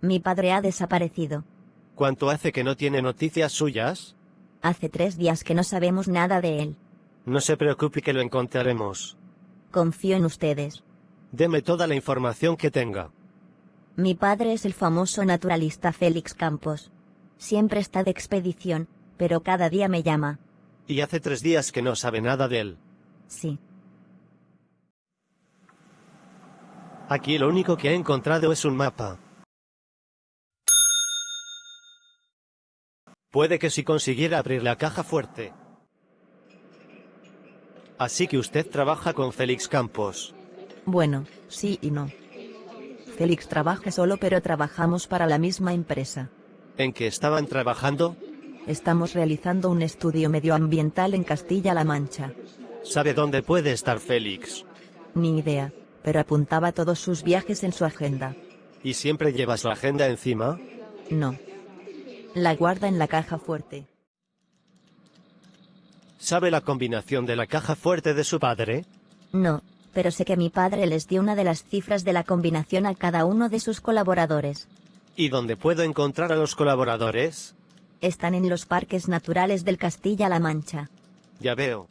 Mi padre ha desaparecido. ¿Cuánto hace que no tiene noticias suyas? Hace tres días que no sabemos nada de él. No se preocupe que lo encontraremos. Confío en ustedes. Deme toda la información que tenga. Mi padre es el famoso naturalista Félix Campos. Siempre está de expedición, pero cada día me llama. Y hace tres días que no sabe nada de él. Sí. Aquí lo único que he encontrado es un mapa. Puede que si consiguiera abrir la caja fuerte. Así que usted trabaja con Félix Campos. Bueno, sí y no. Félix trabaja solo pero trabajamos para la misma empresa. ¿En qué estaban trabajando? Estamos realizando un estudio medioambiental en Castilla-La Mancha. ¿Sabe dónde puede estar Félix? Ni idea, pero apuntaba todos sus viajes en su agenda. ¿Y siempre llevas la agenda encima? No. La guarda en la caja fuerte. ¿Sabe la combinación de la caja fuerte de su padre? No, pero sé que mi padre les dio una de las cifras de la combinación a cada uno de sus colaboradores. ¿Y dónde puedo encontrar a los colaboradores? Están en los parques naturales del Castilla-La Mancha. Ya veo.